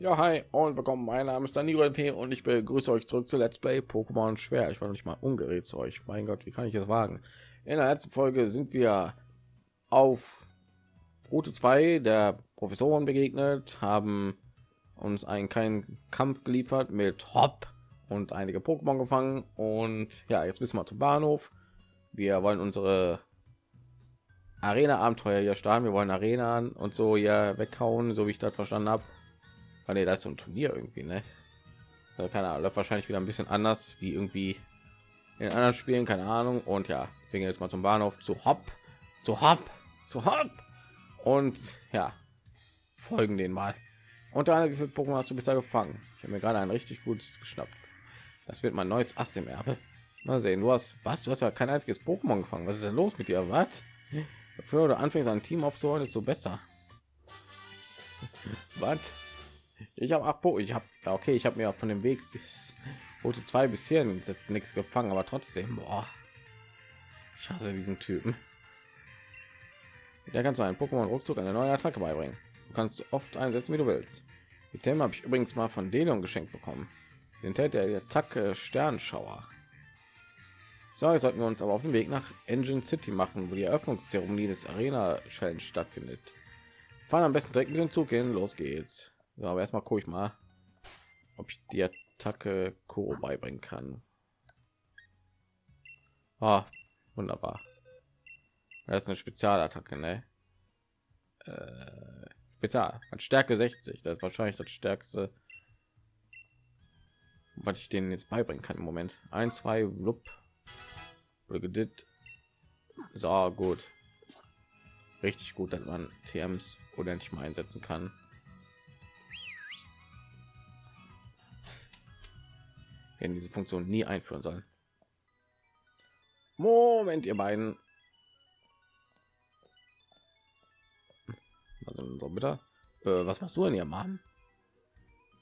Ja, hi und willkommen. Mein Name ist Danilo LP und ich begrüße euch zurück zu Let's Play Pokémon Schwer. Ich war noch nicht mal ungerät zu euch. Mein Gott, wie kann ich es wagen? In der letzten Folge sind wir auf Route 2 der Professoren begegnet, haben uns einen kleinen Kampf geliefert mit Hop und einige Pokémon gefangen und ja, jetzt müssen wir zum Bahnhof. Wir wollen unsere Arena-Abenteuer hier starten. Wir wollen Arenan und so hier weghauen, so wie ich das verstanden habe Ah, nee, da ist so ein Turnier irgendwie, ne? Also keine Ahnung, wahrscheinlich wieder ein bisschen anders wie irgendwie in anderen Spielen, keine Ahnung. Und ja, gehen jetzt mal zum Bahnhof zu Hopp, zu Hopp, zu Hopp und ja, folgen den mal. Und da, wie viele Pokémon hast du bisher gefangen? Ich habe mir gerade ein richtig gutes geschnappt. Das wird mein neues Ass im Erbe. Mal sehen, du hast was? Du hast ja kein einziges Pokémon gefangen. Was ist denn los mit dir? Was? Bevor du anfängst, ein Team aufzuholen, ist so besser. was? Ich habe acht Ich habe ja okay, ich habe mir von dem Weg bis Route 2 bis hier jetzt nichts gefangen, aber trotzdem, boah. Ich hasse diesen Typen. Der kannst du einen Pokémon ruckzuck eine neue Attacke beibringen. Du kannst oft einsetzen, wie du willst. Die Themen habe ich übrigens mal von Delion geschenkt bekommen. Den Tät der Attacke Sternschauer. So, jetzt sollten wir uns aber auf den Weg nach Engine City machen, wo die Eröffnungszeremonie des Arena Challenge stattfindet. Fahren am besten direkt mit dem Zug hin. Los geht's. So, aber erstmal gucke ich mal, ob ich die Attacke Kuro beibringen kann. Ah, wunderbar. Das ist eine Spezialattacke, ne? Äh, Spezial. Hat Stärke 60. Das ist wahrscheinlich das stärkste, was ich denen jetzt beibringen kann im Moment. Ein, zwei, Lup. So gut. Richtig gut, dass man TMs nicht mal einsetzen kann. Werden diese Funktion nie einführen sollen. Moment, ihr beiden. Also so bitte. Äh, was machst du denn, ihr Mann?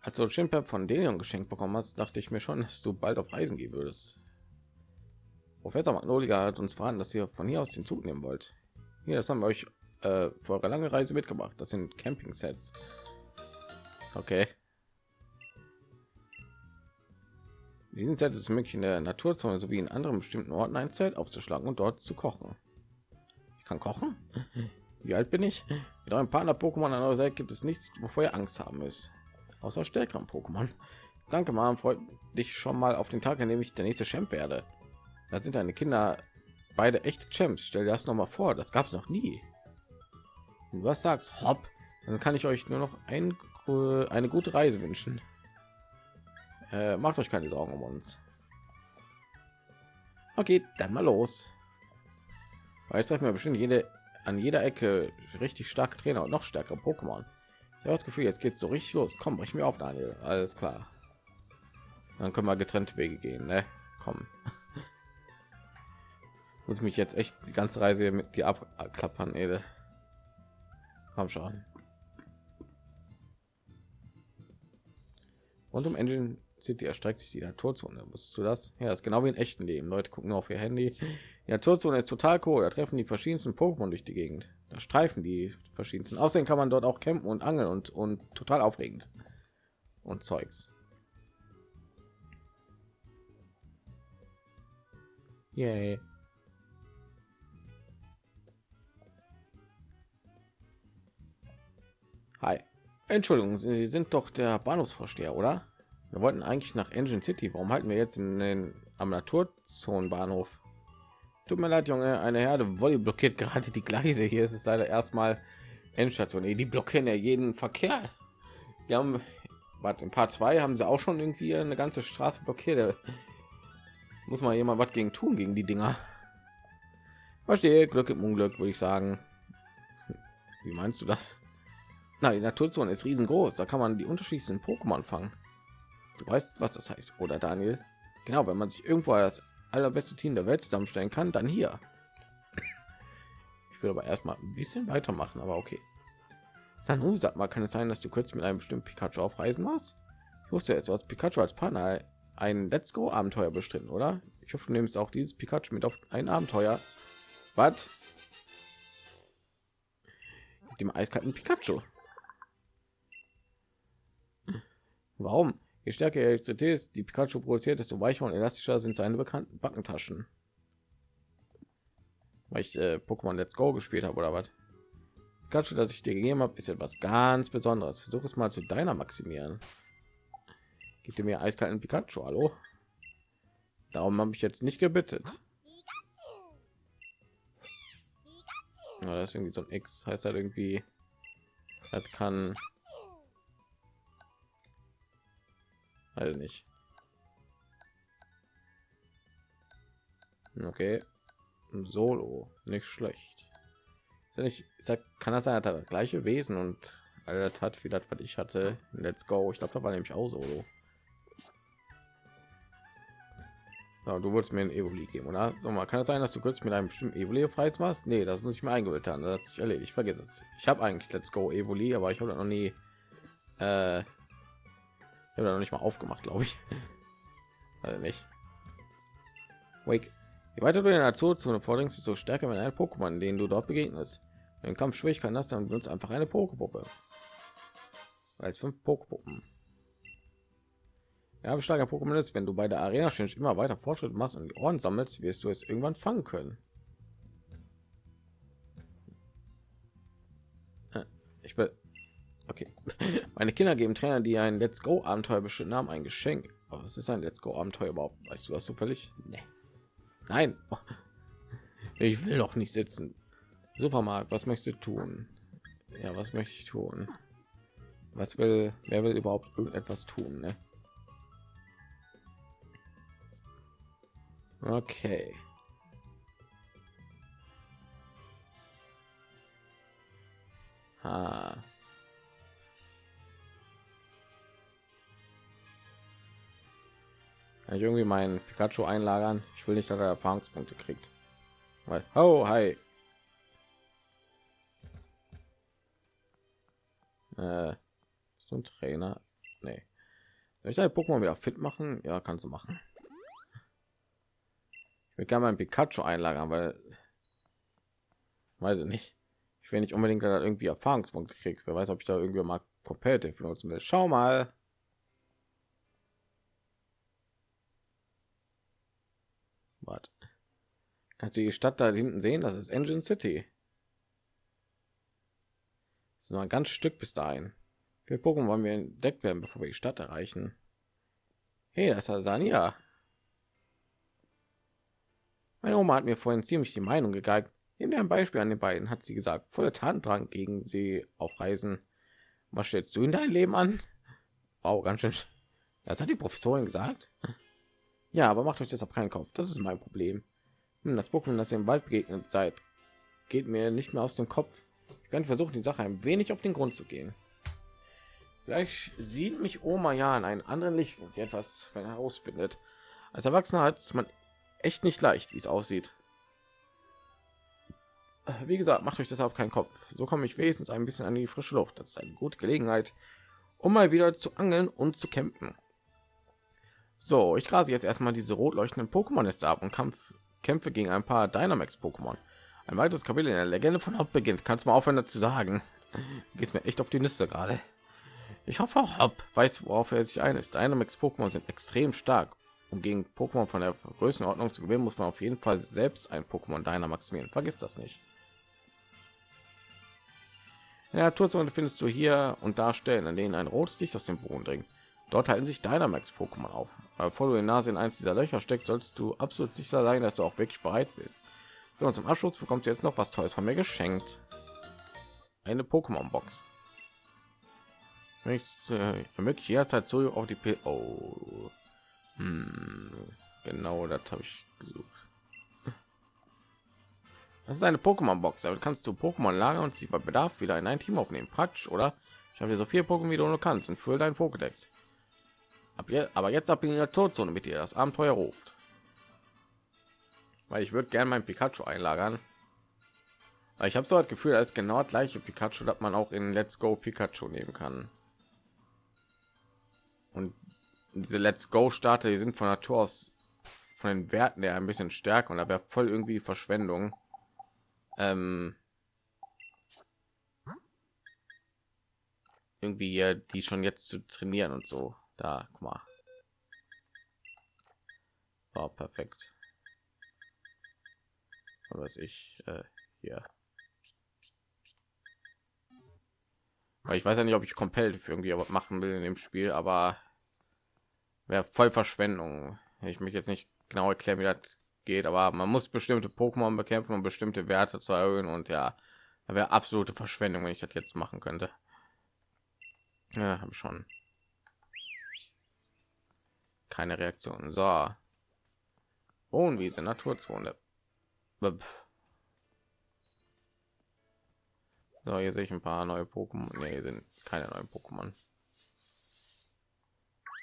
Als du Chimpep von denen geschenkt bekommen hast, dachte ich mir schon, dass du bald auf Reisen gehen würdest. Professor Magnolia hat uns verraten, dass ihr von hier aus den Zug nehmen wollt. Hier, das haben wir euch äh, für eure lange Reise mitgebracht. Das sind Camping-Sets. Okay. Diesen Set ist möglich in der Naturzone sowie in anderen bestimmten Orten ein Zelt aufzuschlagen und dort zu kochen. Ich kann kochen. Wie alt bin ich? Mit eurem Partner Pokémon an eurer Seite gibt es nichts, wovor ihr Angst haben müsst. Außer stärkeren Pokémon. Danke, Mom. Freut dich schon mal auf den Tag, an dem ich der nächste Champ werde. Da sind deine Kinder beide echte Champs. Stell dir das noch mal vor. Das gab es noch nie. Und was sagst, hopp, dann kann ich euch nur noch ein, eine gute Reise wünschen. Äh, macht euch keine Sorgen um uns. Okay, dann mal los. Weil ich mir bestimmt jede an jeder Ecke richtig starke Trainer und noch stärkere Pokémon. Ich habe das Gefühl, jetzt geht so richtig los. Komm, brich mir auf, Daniel. Alles klar. Dann können wir getrennte Wege gehen, ne? Komm. Muss mich jetzt echt die ganze Reise mit die abklappern, Ede. Komm schon. Und um Engine City erstreckt sich die Naturzone. Wusstest du das? Ja, das ist genau wie in echten Leben. Leute gucken nur auf ihr Handy. Die Naturzone ist total cool. Da treffen die verschiedensten Pokémon durch die Gegend. Da streifen die verschiedensten. Außerdem kann man dort auch campen und angeln und, und total aufregend. Und Zeugs. Yay. Hi. Entschuldigung, Sie sind doch der Bahnhofsvorsteher, oder? Wir wollten eigentlich nach Engine City. Warum halten wir jetzt in den am Naturzonenbahnhof? Tut mir leid, Junge. Eine Herde Wolli blockiert gerade die Gleise. Hier ist es leider erstmal Endstation. Die blockieren ja jeden Verkehr. Die haben, warte, in Part 2 haben sie auch schon irgendwie eine ganze Straße blockiert. Muss mal jemand was gegen tun gegen die Dinger. Verstehe, Glück im Unglück, würde ich sagen. Wie meinst du das? Na, die Naturzone ist riesengroß. Da kann man die unterschiedlichen Pokémon fangen. Du weißt, was das heißt, oder Daniel? Genau, wenn man sich irgendwo das allerbeste Team der Welt zusammenstellen kann, dann hier. Ich will aber erstmal ein bisschen weitermachen, aber okay. Dann sag mal, kann es sein, dass du kurz mit einem bestimmten Pikachu auf Reisen warst? Ich wusste jetzt, als Pikachu als Partner ein Let's Go Abenteuer bestritten, oder? Ich hoffe, du nimmst auch dieses Pikachu mit auf ein Abenteuer. Was? Dem eiskalten Pikachu. Warum? Je stärker Elektrizität die Pikachu produziert, desto weicher und elastischer sind seine bekannten Backentaschen. Weil ich äh, Pokémon Let's Go gespielt habe oder was? Pikachu, das ich dir gegeben habe, ist etwas ganz Besonderes. Versuch es mal zu deiner maximieren. Gib dir mir eiskalten Pikachu, hallo? Darum habe ich jetzt nicht gebittet. Ja, das ist irgendwie so ein X, heißt halt irgendwie, das kann, also nicht. Okay, Solo, nicht schlecht. Ist ja nicht, ich sag, kann das sein, das gleiche Wesen und alles hat wie das, was ich hatte. Let's go. Ich glaube, da war nämlich auch Solo. Ja, du wolltest mir ein Evoli geben, oder? So mal, kann es sein, dass du kurz mit einem bestimmten Evoli frei machst? Nee, das muss ich mir eingebildet haben. Das hat sich erledigt. Ich vergesse es. Ich habe eigentlich Let's Go Evoli, aber ich habe noch nie, äh, ich habe noch nicht mal aufgemacht, glaube ich. also nicht. Wake. Je weiter du in der Zoozone vordringst, desto stärker wenn ein Pokémon, den du dort begegnest. Wenn Kampf Schwierigkeiten hast, dann benutzt einfach eine Pokepuppe. Als fünf Pokepuppen. Ja, starker Pokémon ist, wenn du bei der Arena Change immer weiter Fortschritt machst und die Ohren sammelst, wirst du es irgendwann fangen können. Äh, ich will. Okay. Meine Kinder geben Trainer, die ein Let's Go Abenteuer bestimmt haben, ein Geschenk. Aber was ist ein Let's Go Abenteuer überhaupt? Weißt du das zufällig? Nee. Nein. Ich will doch nicht sitzen. Supermarkt, was möchtest du tun? Ja, was möchte ich tun? Was will, wer will überhaupt irgendetwas tun? Ne? Okay. Ha. Kann ich irgendwie meinen Pikachu einlagern? Ich will nicht, dass er Erfahrungspunkte kriegt. Weil, oh, hi. Äh, du ein Trainer? Nee. Soll ich deine Pokémon wieder fit machen? Ja, kannst du machen. Ich will gerne mein Pikachu einlagern, weil weiß ich nicht. Ich will nicht unbedingt irgendwie Erfahrungspunkte kriegt. Wer weiß, ob ich da irgendwie mal competitive benutzen will. Schau mal. Was? Kannst du die Stadt da hinten sehen? Das ist Engine City. Das ist noch ein ganz Stück bis dahin. Wir gucken, wann wir entdeckt werden, bevor wir die Stadt erreichen. Hey, das ist Sania. Meine Oma hat mir vorhin ziemlich die Meinung gegeigt. In ein Beispiel an den beiden hat sie gesagt, voller Tatendrang gegen sie auf Reisen. Was stellst du in dein Leben an? Wow, ganz schön. Das hat die Professorin gesagt. Ja, aber macht euch deshalb keinen Kopf. Das ist mein Problem. Hm, das Pokémon, das ihr im Wald begegnet seid, geht mir nicht mehr aus dem Kopf. Ich kann versuchen, die Sache ein wenig auf den Grund zu gehen. Vielleicht sieht mich Oma ja in einem anderen Licht und sie etwas herausfindet. Als Erwachsener hat man echt nicht leicht, wie es aussieht. Wie gesagt, macht euch deshalb keinen Kopf. So komme ich wenigstens ein bisschen an die frische Luft. Das ist eine gute Gelegenheit, um mal wieder zu angeln und zu campen. So, ich grase jetzt erstmal diese rot leuchtenden Pokémon-Nester ab und Kampf kämpfe gegen ein paar Dynamax-Pokémon. Ein weiteres Kapitel in der Legende von Hop beginnt. Kannst du mal aufhören dazu sagen? Geht mir echt auf die Nüsse gerade. Ich hoffe auch Hop weiß, worauf er sich ein ist. Dynamax-Pokémon sind extrem stark um gegen Pokémon von der Größenordnung zu gewinnen, muss man auf jeden Fall selbst ein Pokémon deiner maximieren. Vergiss das nicht. In der Naturzone findest du hier und da Stellen, an denen ein rotes Licht aus dem Boden dringt. Dort halten sich Dynamax Pokémon auf. Bevor du die Nase in eins dieser Löcher steckst, sollst du absolut sicher sein, dass du auch wirklich bereit bist. So, und zum Abschluss bekommst du jetzt noch was Tolles von mir geschenkt. Eine Pokémon Box. Möchtest äh, möglich jederzeit so auf die P oh. Hm, genau, das habe ich gesucht. Das ist eine Pokémon-Box, aber kannst du Pokémon lagern und sie bei Bedarf wieder in ein Team aufnehmen. Praktisch, oder? Ich habe dir so viel Pokémon wie du nur kannst und fülle dein Pokédex. Ab jetzt, aber jetzt ab in der Todzone mit dir das Abenteuer ruft. Weil ich würde gerne mein Pikachu einlagern. Weil ich habe so das Gefühl, ist genau das gleiche Pikachu, das man auch in Let's Go Pikachu nehmen kann. Und diese Let's Go Starter, die sind von Natur aus von den Werten der ein bisschen stärker und da wäre voll irgendwie Verschwendung. Ähm, irgendwie die schon jetzt zu trainieren und so. Da, guck mal. War perfekt. Was ich äh, hier. Ich weiß ja nicht, ob ich komplett für irgendwie machen will in dem Spiel, aber wäre voll Verschwendung. Ich mich jetzt nicht genau erklären, wie das geht, aber man muss bestimmte Pokémon bekämpfen, um bestimmte Werte zu erhöhen und ja, wäre absolute Verschwendung, wenn ich das jetzt machen könnte. Ja, habe schon keine Reaktion. So, Wohnwiese, Naturzone. So, hier sehe ich ein paar neue Pokémon. Nee, sind keine neuen Pokémon.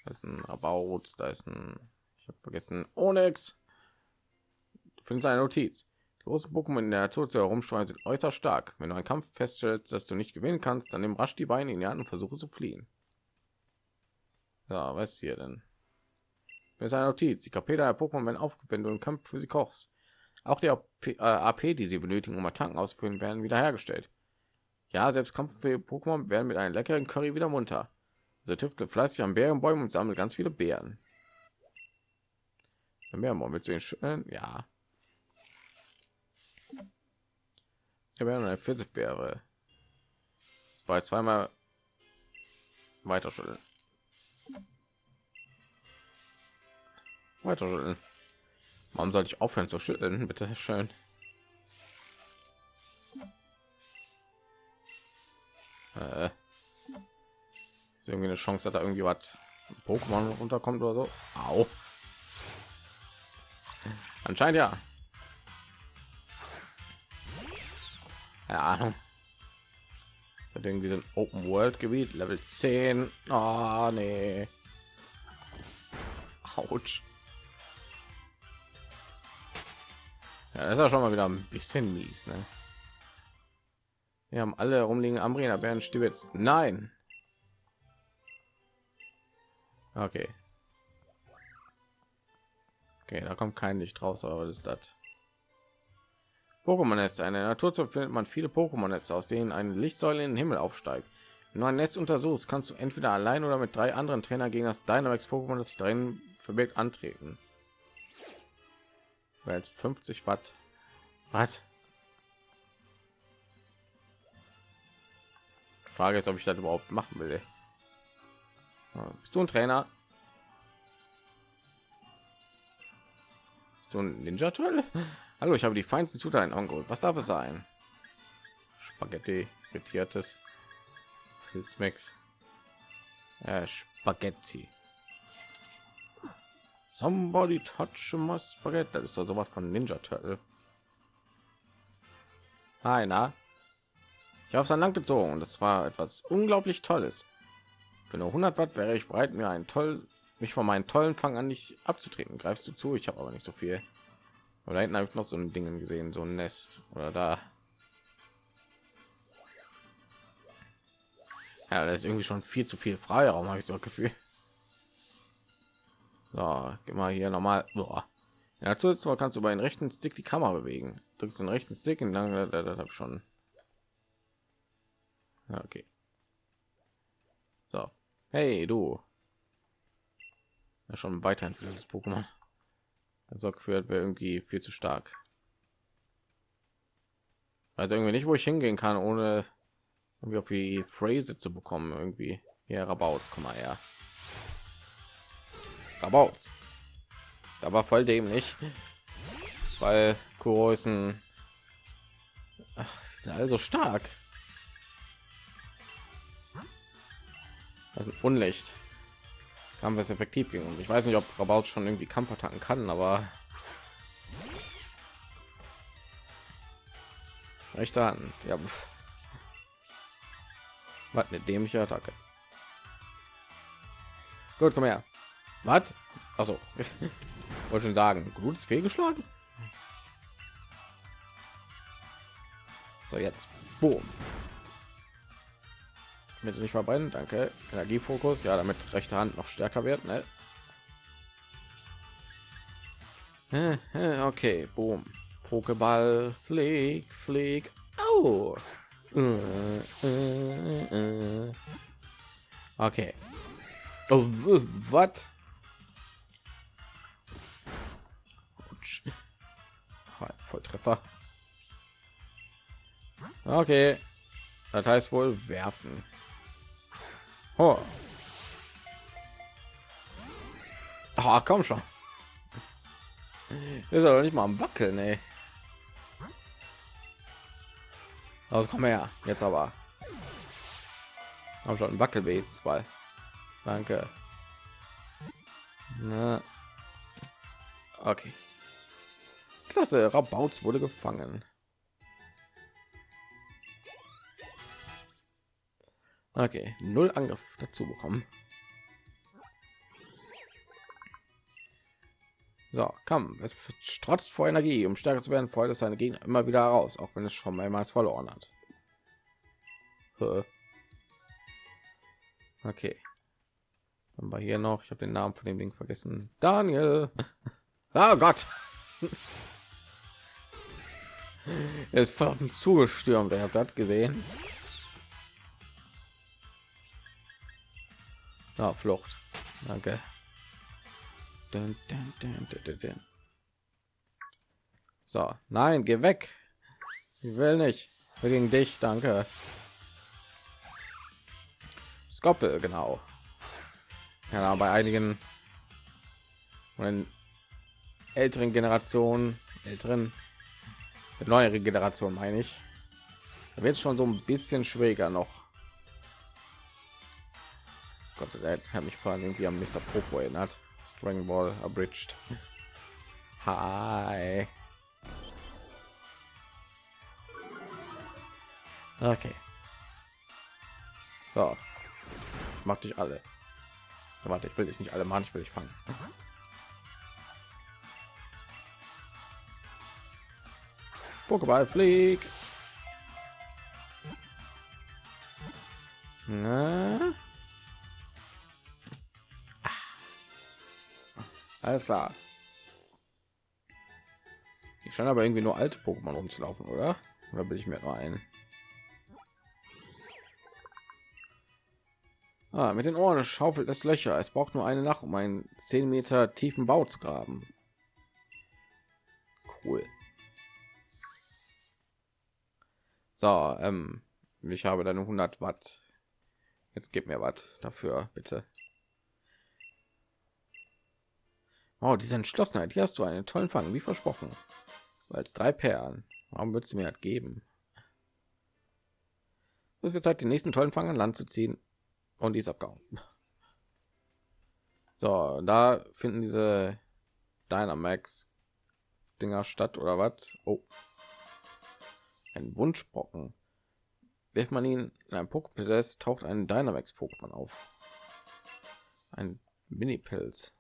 Das ist ein About, da ist ein, ich habe vergessen, Onyx. Du findest eine Notiz. Die großen Pokémon in der Natur zu herumsteuern sind äußerst stark. Wenn du einen Kampf feststellst, dass du nicht gewinnen kannst, dann nimm rasch die Beine in die Hand und versuche zu fliehen. So, was hier denn? Das ist eine Notiz. Die KP der Pokémon werden aufgewendet, wenn du im Kampf für sie kochst. Auch die AP, äh, AP, die sie benötigen, um Attacken auszuführen, werden wiederhergestellt. Ja, selbst kampffähige Pokémon werden mit einem leckeren Curry wieder munter. So tüftelt fleißig an Bärenbäumen und sammelt ganz viele Beeren. Bärenbaum willst du ihn schütteln? Ja. Ich habe eine Pfirsichbeere. Zwei zweimal weiter schütteln. Weiter schütteln. Warum sollte ich aufhören zu schütteln? Bitte schön. Äh, ist irgendwie eine Chance, dass da irgendwie was Pokémon runterkommt oder so. Au. Anscheinend ja. Keine Ahnung. Hat irgendwie so Open World Gebiet, Level 10. Oh, nee. Autsch. Ja, das ist ja schon mal wieder ein bisschen mies, ne? Wir haben alle rumliegen Ambrina Bären Stibitz. Nein. Okay. Okay, da kommt kein Licht raus, aber das ist das. Pokémon Nest. Eine Natur findet man viele Pokémon Nester, aus denen eine Lichtsäule in den Himmel aufsteigt. Wenn du ein Nest untersuchst, kannst du entweder allein oder mit drei anderen Trainer gegen das Dynamax Pokémon, das sich drin verbirgt, antreten. Jetzt 50 Watt. Was? Frage ist, ob ich das überhaupt machen will. Bist du ein Trainer? Bist du ein Ninja Turtle? Hallo, ich habe die feinsten Zutaten angeholt. Was darf es sein? Spaghetti, frittiertes Pilzmix. Äh, Spaghetti. Somebody touch my spaghetti. Das ist doch sowas von Ninja Turtle. Hi, na? Ich habe es an Land gezogen und das war etwas unglaublich Tolles. Für nur 100 Watt wäre ich bereit, mir einen toll, mich von meinen tollen Fang an nicht abzutreten. Greifst du zu? Ich habe aber nicht so viel. Oder hinten habe ich noch so ein Ding gesehen, so ein Nest oder da. Ja, das ist irgendwie schon viel zu viel Freiraum, habe ich so ein Gefühl. So, mal hier nochmal. Ja, zusätzlich kannst du bei den rechten Stick die Kamera bewegen. Drückst den rechten Stick und dann das ich schon okay. So. Hey, du. Ja, schon weiterentwickeltes Pokémon. Also geführt wäre irgendwie viel zu stark. Also irgendwie nicht, wo ich hingehen kann, ohne irgendwie auf die Phrase zu bekommen. Irgendwie hier Rabauts, komm mal her. Rabauts. Da war voll dämlich, weil Kuro ein also stark. Das ist Unlicht. Kampf ist effektiv gegen uns. Ich weiß nicht, ob Rabaut schon irgendwie Kampfattacken kann, aber rechte Hand. Ja. Was eine dämliche Attacke. Gut, komm her. Was? Also, wollte schon sagen, gut ist fehlgeschlagen. So jetzt, boom bitte nicht verbrennen danke energiefokus ja damit rechte hand noch stärker wird ne? okay boom pokéball flieg flieg oh. okay Oh, was? Volltreffer. Okay. Das heißt wohl werfen. Oh. Oh, komm schon. Ist aber nicht mal am Wackeln, ey. Also komm her, jetzt aber. Haben schon ein Wackelbase Ball. Danke. Na. Okay. Klasse, Rabauz wurde gefangen. Okay, null Angriff dazu bekommen. So, komm, es strotzt vor Energie. Um stärker zu werden, es seine Gegner immer wieder heraus, auch wenn es schon mehrmals verloren hat. Okay. Dann war hier noch, ich habe den Namen von dem Ding vergessen. Daniel. Oh Gott. er ist voll auf mich zugestürmt. Ich habe das gesehen. Ja, Flucht. Danke. Dun, dun, dun, so, nein, geh weg. Ich will nicht. Wir gegen dich, danke. Skoppel, genau. Ja, bei einigen älteren Generationen, älteren, neuere Generation meine ich, da wird schon so ein bisschen schwieriger noch. Gott, der hat mich vor irgendwie am Mr. Popo erinnert. Dragon Ball Abridged. Hi. Okay. So. Mag dich alle. Warte, ich will dich nicht alle machen, ich will dich fangen. Pokéball flieg. Na? Alles klar. Ich scheine aber irgendwie nur alte Pokémon rumzulaufen, oder? Oder bin ich mir rein? Ah, mit den Ohren schaufelt es Löcher. Es braucht nur eine Nacht, um einen 10 Meter tiefen Bau zu graben. Cool. So, ähm, ich habe dann 100 Watt. Jetzt gib mir was dafür, bitte. Oh, diese Entschlossenheit, hier hast du einen tollen Fang, wie versprochen. Als drei Perlen. Warum würdest du mir das geben? Es wird Zeit, den nächsten tollen Fang an Land zu ziehen. Und die ist abgehauen. So, da finden diese Dynamax Dinger statt oder was? Oh, ein Wunschbrocken. Wirft man ihn in einem Poképalast, taucht ein Dynamax Pokémon auf. Ein Mini-Pilz.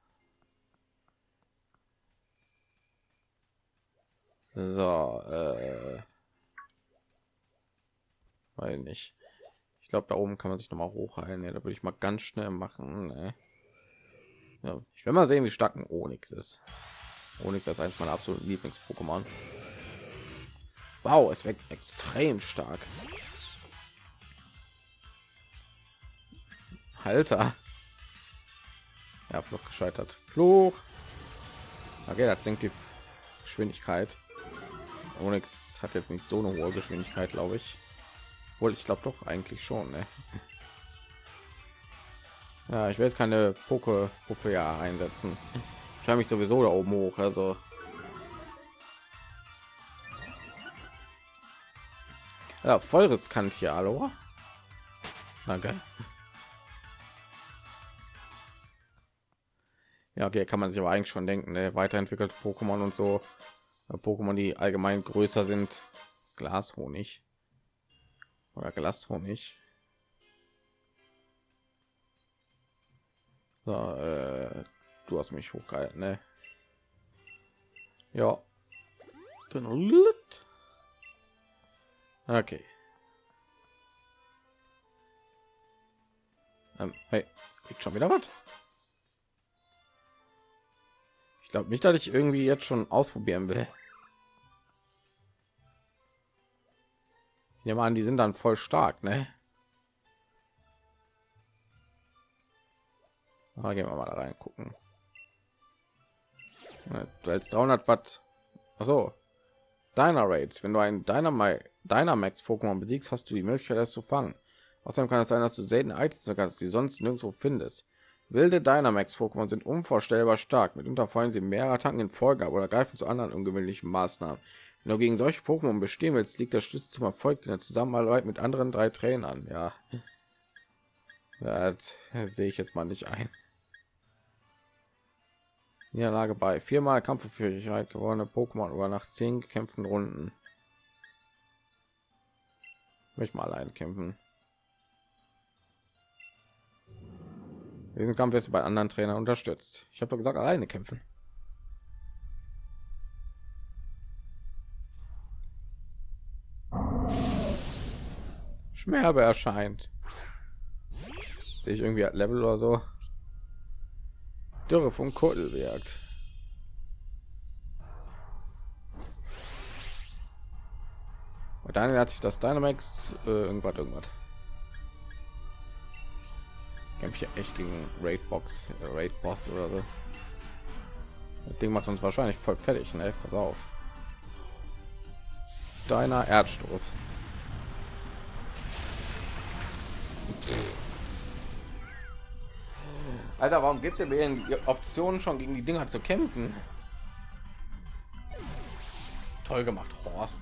So, äh, weil nicht. Ich glaube, da oben kann man sich noch mal hochheilen. Ja, da würde ich mal ganz schnell machen. Ne? Ja, ich will mal sehen, wie stark ein Onyx ist. Onyx als eines meiner absoluten Lieblings-Pokémon. Wow, es wird extrem stark. Halter. Ja, Fluch gescheitert. Fluch. Okay, das senkt die Geschwindigkeit. Onyx hat jetzt nicht so eine hohe Geschwindigkeit, glaube ich. Wohl, ich glaube doch eigentlich schon. Ne? Ja, ich jetzt keine Poke Puppe ja einsetzen. Ich habe mich sowieso da oben hoch, also ja, voll riskant hier, hallo. Danke. Ja, okay, kann man sich aber eigentlich schon denken, ne? weiterentwickelt Pokémon und so. Pokémon, die allgemein größer sind, Glashonig oder Glashonig. So, äh, du hast mich hochgehalten, ne? Ja. Okay. Ähm, hey, kriegt schon wieder was? Ich glaube nicht, dass ich irgendwie jetzt schon ausprobieren will. Ja, man, die sind dann voll stark, ne? Aber gehen wir mal da rein gucken. Du hältst 300 Watt. Achso. Deiner Raids. Wenn du einen Dynamax Dynamax Pokémon besiegst, hast du die Möglichkeit, das zu fangen. Außerdem kann es sein, dass du selten Items kannst, die sonst nirgendwo findest. Wilde Dynamax Pokémon sind unvorstellbar stark. Mitunter fallen sie mehrere Attacken in Folge oder greifen zu anderen ungewöhnlichen Maßnahmen. Wenn du gegen solche Pokémon bestehen willst, liegt der Schlüssel zum Erfolg in der Zusammenarbeit mit anderen drei Trainern. Ja, das sehe ich jetzt mal nicht ein. Niederlage bei viermal Kampffähigkeit gewonnene Pokémon über nach zehn gekämpften Runden. Möchte mal allein kämpfen. Diesen Kampf jetzt bei anderen Trainern unterstützt. Ich habe doch gesagt, alleine kämpfen. Schmerbe erscheint. Sehe ich irgendwie Level oder so. Dürre vom Kotel wirkt. Und dann hat sich das Dynamax äh, irgendwas irgendwas. Kämpfe ich echt gegen Raid Box, äh, Raid Boss oder so. Das Ding macht uns wahrscheinlich voll fertig, ne? Pass auf. Deiner Erdstoß. Alter, warum gibt er mir die Optionen schon gegen die Dinger zu kämpfen? Toll gemacht, Horst.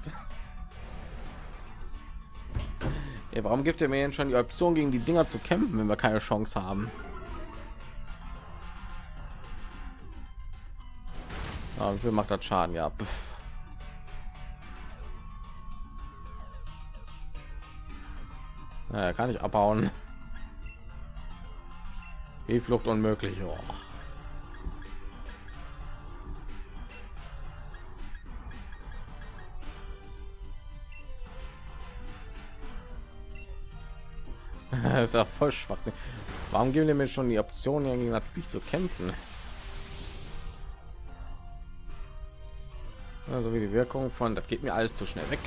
Ja, warum gibt er mir schon die Option gegen die Dinger zu kämpfen, wenn wir keine Chance haben? Ah, wie macht das Schaden? Ja. Pff. Naja, kann ich abhauen. Wie Flucht unmöglich. Oh. das ist ja voll schwach. Warum geben wir mir schon die Option, gegen natürlich zu kämpfen? Also wie die Wirkung von, das geht mir alles zu schnell weg.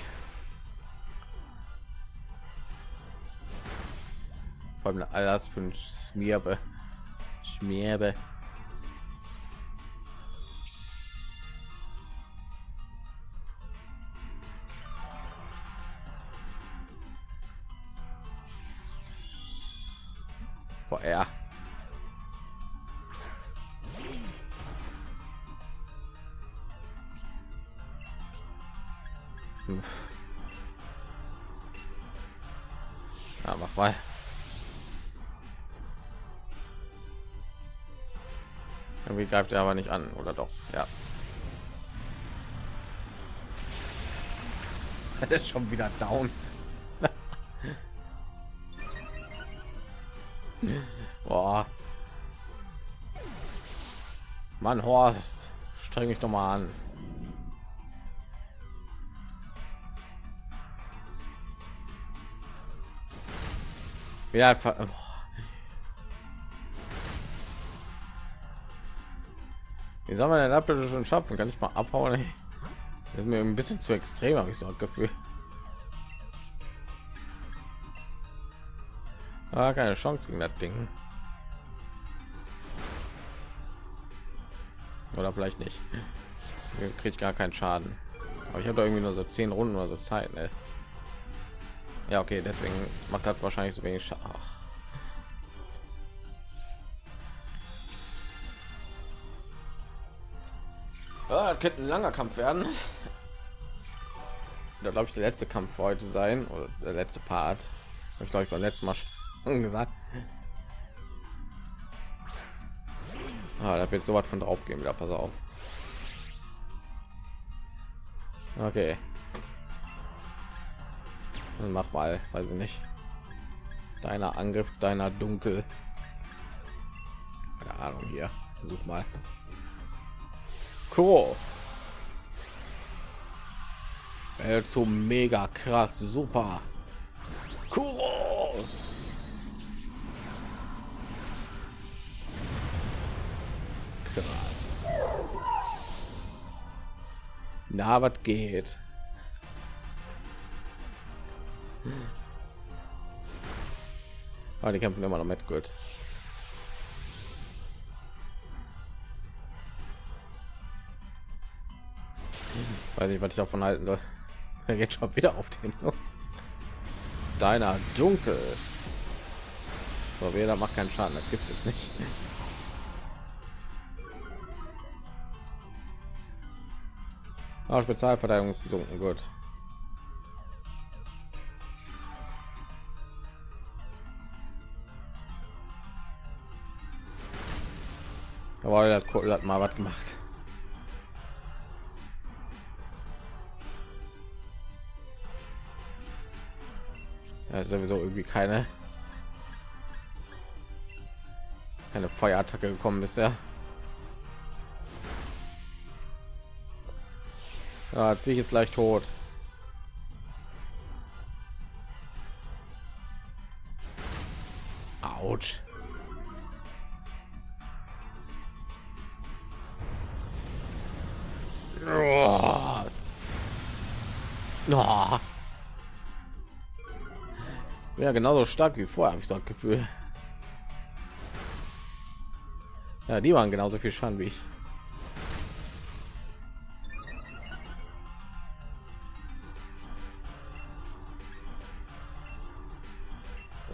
Vor allem alles für ein Schmierbe. Nieve. Greift er aber nicht an, oder doch? Ja. Das ist schon wieder down. Boah. Mann, Horst, streng mich doch mal an. Ja, Wie soll man denn Apfel schon schaffen? Kann ich mal abhauen? Das ist mir ein bisschen zu extrem, habe ich so ein Gefühl. Ah, keine Chance gegen das Ding. Oder vielleicht nicht. Kriegt gar keinen Schaden. Aber ich habe irgendwie nur so zehn Runden oder so Zeit. Ne? Ja, okay, deswegen macht das wahrscheinlich so wenig Schaden. Ah, könnte ein langer Kampf werden. Da glaube ich der letzte Kampf heute sein oder der letzte Part. Ich glaube ich beim letzten Mal schon gesagt. Ah, da wird so was von drauf gehen wieder. Pass auf. Okay. Dann mach mal, weiß ich nicht. Deiner Angriff, deiner Dunkel. Keine Ahnung hier. Versuch mal. Cool. so mega krass, super. Cool. Krass. Na, was geht? Aber die kämpfen immer noch mit gut. Weiß nicht, was ich davon halten soll. Geht schon wieder auf den. Deiner dunkel. So, wer macht keinen Schaden, das gibt es jetzt nicht. Ah, Spezialverteidigung ist gesunken, gut. Aber er hat mal was gemacht. Ja, sowieso irgendwie keine keine Feuerattacke gekommen bisher. Ja, ich ist gleich tot. Autsch. Oh. Oh. Ja, genauso stark wie vorher, habe ich das Gefühl. Ja, die waren genauso viel Schaden wie ich.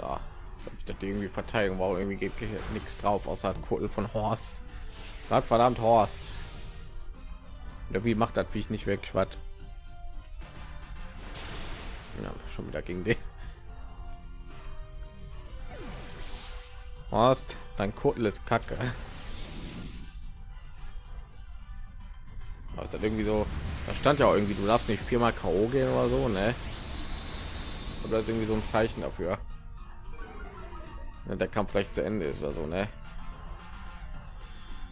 Ja, ich dachte irgendwie Verteidigung war irgendwie geht nichts drauf außer Kuddel von Horst. Sag verdammt Horst. Wie macht das wie ich nicht weg was? Ja, schon wieder gegen den. Horst, dein Kuddel ist kacke. Aber ist das irgendwie so? Da stand ja auch irgendwie, du darfst nicht viermal K.O. gehen oder so, ne? Oder ist irgendwie so ein Zeichen dafür, ja, der Kampf vielleicht zu Ende ist oder so, ne?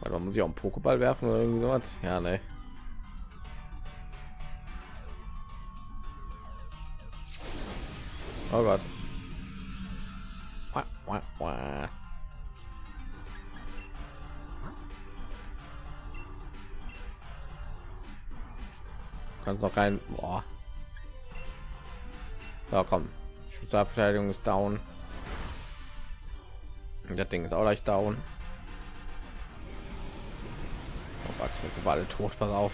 Weil man muss ja auch einen Pokéball werfen oder irgendwie sowas. Ja, ne? Kannst noch kein Boah. Ja, komm. Spezialverteidigung ist down. Und das Ding ist auch leicht down. Oh Gott, jetzt sind alle tot. Pass auf.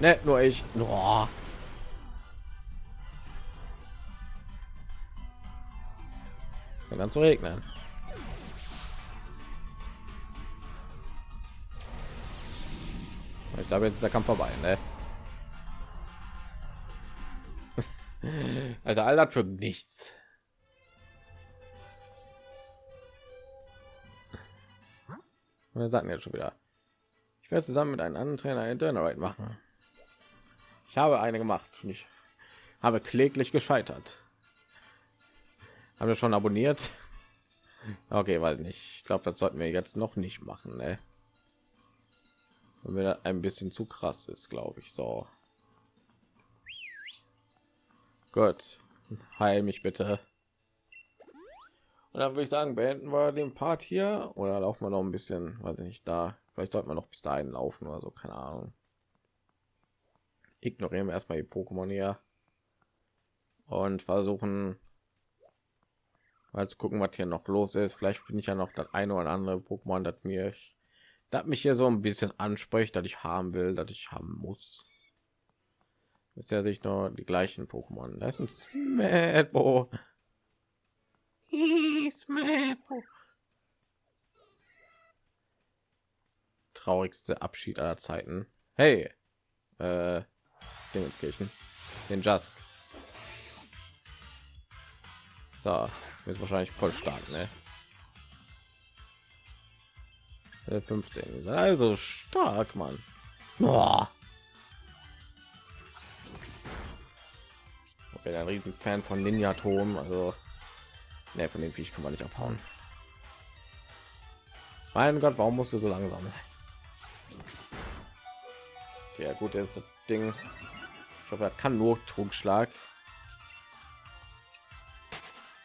Ne, nur ich. Boah. dann zu regnen. Glaube, jetzt ist der Kampf vorbei, ne? Also all das für nichts. Wir sagten jetzt schon wieder. Ich werde zusammen mit einem anderen Trainer Dynamite machen. Ich habe eine gemacht. Ich habe kläglich gescheitert. Haben wir schon abonniert? Okay, weil nicht. Ich glaube, das sollten wir jetzt noch nicht machen. Ne? Wenn er ein bisschen zu krass ist glaube ich. So. Gut. Heil mich bitte. Und dann würde ich sagen beenden wir den part hier. Oder laufen wir noch ein bisschen weiß ich nicht da. Vielleicht sollten wir noch bis dahin laufen oder so keine ahnung. Ignorieren wir erstmal die pokémon hier. Und versuchen mal zu gucken was hier noch los ist. Vielleicht finde ich ja noch das eine oder andere pokémon das mir ich das mich hier so ein bisschen anspricht, dass ich haben will, dass ich haben muss. Bisher sehe ich nur die gleichen Pokémon. Das ist ein Smäbo. Smäbo. Traurigste Abschied aller Zeiten. Hey, äh, Dingenskirchen, den Jask. So, ist wahrscheinlich voll stark, ne? 15 also stark man Boah. ich bin ein riesen fan von ninja turm also ne, von dem Viech kann man nicht abhauen. Mein gott warum musst du so langsam? Ja gut ist das ding. Ich hoffe er kann nur trugschlag.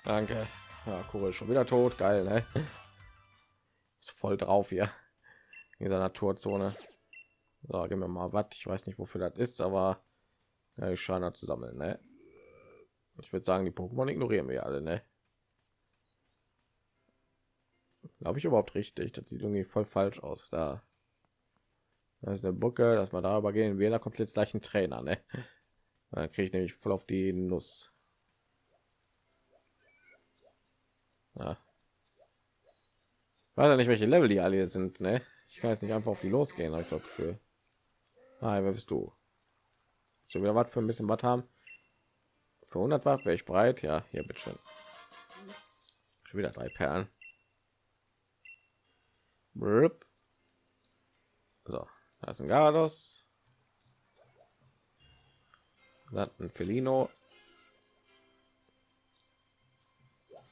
Danke. Ja cool schon wieder tot. Geil ne? Voll drauf hier in dieser Naturzone. So, gehen wir mal was. Ich weiß nicht, wofür das ist, aber ja, ich scheine zu sammeln. Ne? Ich würde sagen, die Pokémon ignorieren wir alle. Ne? Glaube ich überhaupt richtig? Das sieht irgendwie voll falsch aus. Da Das ist eine Bucke, dass wir darüber gehen. Wir da kommt jetzt gleich ein Trainer, ne? Dann kriege ich nämlich voll auf die Nuss. Ja. Weiß ja nicht, welche Level die alle sind, ne? Ich kann jetzt nicht einfach auf die losgehen, als so Gefühl. Nein, wer bist du? Schon wieder was für ein bisschen was haben? Für 100 Watt wäre ich bereit. Ja, hier bitte schön. Schon wieder drei Perlen. So, da ist ein Garados. Dann ein Felino.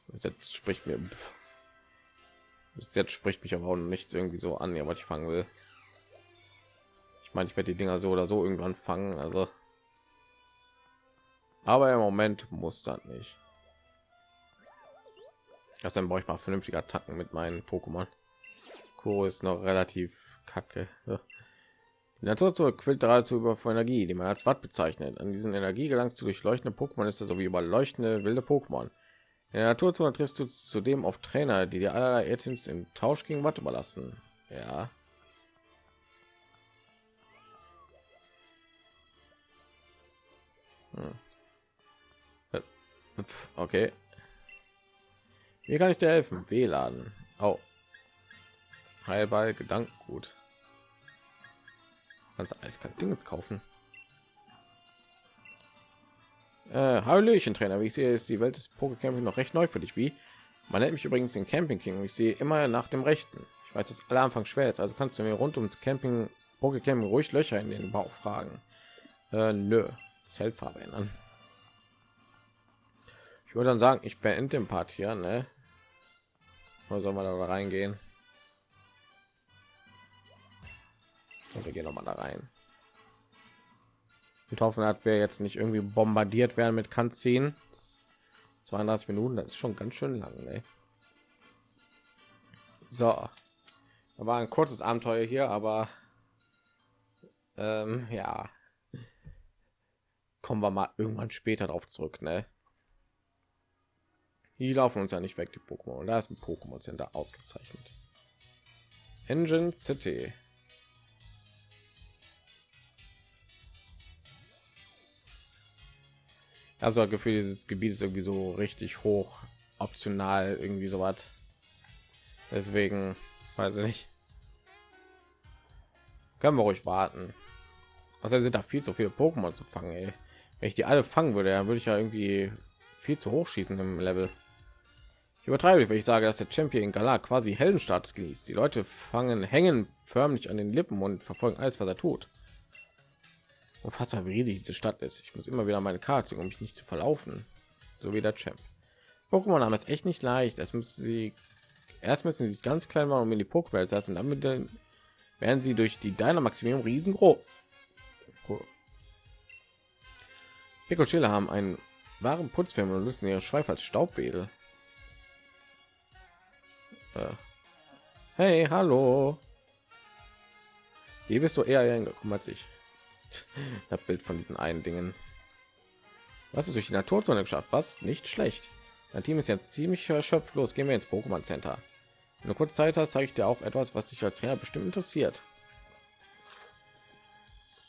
Jetzt spricht mir. Jetzt spricht mich aber auch nichts irgendwie so an, ja, was ich fangen will. Ich meine, ich werde die Dinger so oder so irgendwann fangen, also. Aber im Moment muss das nicht. Das dann brauche ich mal vernünftige Attacken mit meinen Pokémon. Co ist noch relativ kacke. Die Natur zur quillt dazu über Energie, die man als Watt bezeichnet. An diesen Energie gelangst du durch leuchtende Pokémon ist er sowie über leuchtende wilde Pokémon. In der Naturzone triffst du zudem auf Trainer, die dir allerlei Items im Tausch gegen Watt überlassen. Ja. Hm. Okay. Wie kann ich dir helfen? WLAN. Oh. Heilball, Gedankengut. Kannst eiskalt Dinge kaufen. Äh, Hallöchen, Trainer. Wie ich sehe, ist die Welt des Pokécamping noch recht neu für dich. Wie? Man nennt mich übrigens den Camping King. Ich sehe immer nach dem Rechten. Ich weiß, dass aller Anfang schwer ist, also kannst du mir rund ums Camping Pokécamping ruhig Löcher in den Bauch fragen. Äh, nö, Zeltfarbe ändern. Ich würde dann sagen, ich beende den Part hier, ne? Oder soll man da reingehen? Und wir gehen noch mal da rein. Wir hoffen, dass wir jetzt nicht irgendwie bombardiert werden mit Kanzien. 32 Minuten, das ist schon ganz schön lang. Ne? So, war ein kurzes Abenteuer hier, aber ähm, ja, kommen wir mal irgendwann später darauf zurück. Ne? Die laufen uns ja nicht weg, die Pokémon. Da ist ein Pokémon Center ausgezeichnet. Engine City. Also das Gefühl, dieses Gebiet ist irgendwie so richtig hoch optional, irgendwie so was. Deswegen weiß ich nicht. Können wir ruhig warten. Also sind da viel zu viele Pokémon zu fangen. Ey. Wenn ich die alle fangen würde, dann würde ich ja irgendwie viel zu hoch schießen im Level. Ich übertreibe, wenn ich sage, dass der Champion Galar quasi Heldenstatus genießt. Die Leute fangen, hängen förmlich an den Lippen und verfolgen alles, was er tut. Unfassbar, wie riesig diese Stadt ist. Ich muss immer wieder meine Karte, um mich nicht zu verlaufen. So wie der Champ. Pokémon haben es echt nicht leicht. Das müssen sie erst müssen sie sich ganz klein machen, um in die Pokéball setzen. Damit werden sie durch die Dynamaximierung riesengroß. Cool. Pico haben einen wahren Putzfilm und nutzen ihre Schweif als Staubwedel. Äh. Hey, hallo. Wie bist du eher hingekommen als ich? Das Bild von diesen einen Dingen. Was ist durch die Naturzone geschafft? Was? Nicht schlecht. Mein Team ist jetzt ziemlich erschöpft. Los, gehen wir ins Pokémon Center. In einer kurzen Zeit hast, zeige ich dir auch etwas, was dich als Trainer bestimmt interessiert.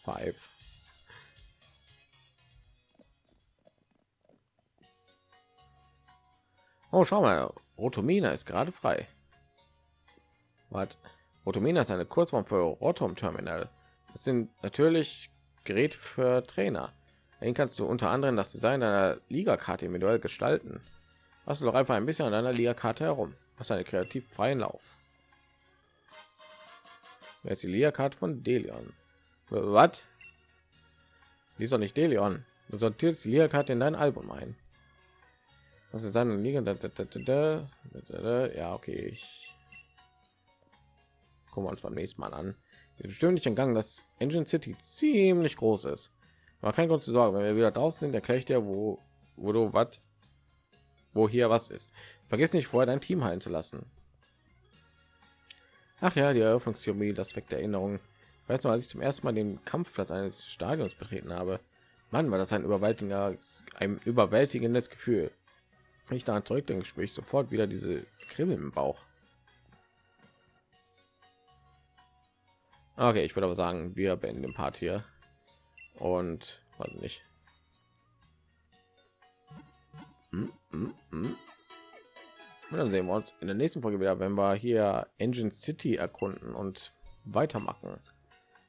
Five. Oh, schau mal, Rotomina ist gerade frei. Was? Rotomina ist eine Kurzform für Rotom Terminal. Das sind natürlich Geräte für Trainer. Den kannst du unter anderem das Design einer Liga-Karte individuell gestalten. Hast du doch einfach ein bisschen an deiner Liga-Karte herum. Was eine kreativ freien Lauf. Wer ist die Liga-Karte von Delion? Was? Die ist doch nicht Delion. Du sortierst die Liga-Karte in dein Album ein. Was ist deine Liga? Ja, okay. Ich gucken wir uns beim nächsten Mal an. Bestimmt nicht entgangen, dass Engine City ziemlich groß ist. Aber kein Grund zu sorgen, wenn wir wieder draußen sind, erkläre ich dir, wo, wo du was, wo hier was ist. Vergiss nicht vorher dein Team heilen zu lassen. Ach ja, die Eröffnungstheorie, das weckt Erinnerungen. Weißt du, als ich zum ersten Mal den Kampfplatz eines Stadions betreten habe, Mann, war das ein überwältigendes, ein überwältigendes Gefühl. Wenn ich daran zurückdenke, spüre ich sofort wieder diese Kribbeln im Bauch. Okay, ich würde aber sagen, wir beenden den Part hier und weiß nicht. Hm, hm, hm. Und dann sehen wir uns in der nächsten Folge wieder, wenn wir hier Engine City erkunden und weitermachen.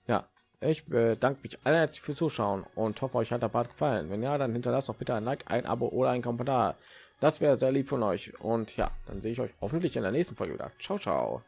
Ja, ich bedanke mich alle herzlich fürs Zuschauen und hoffe, euch hat der Part gefallen. Wenn ja, dann hinterlasst doch bitte ein Like, ein Abo oder ein Kommentar. Das wäre sehr lieb von euch. Und ja, dann sehe ich euch hoffentlich in der nächsten Folge wieder. Ciao, ciao.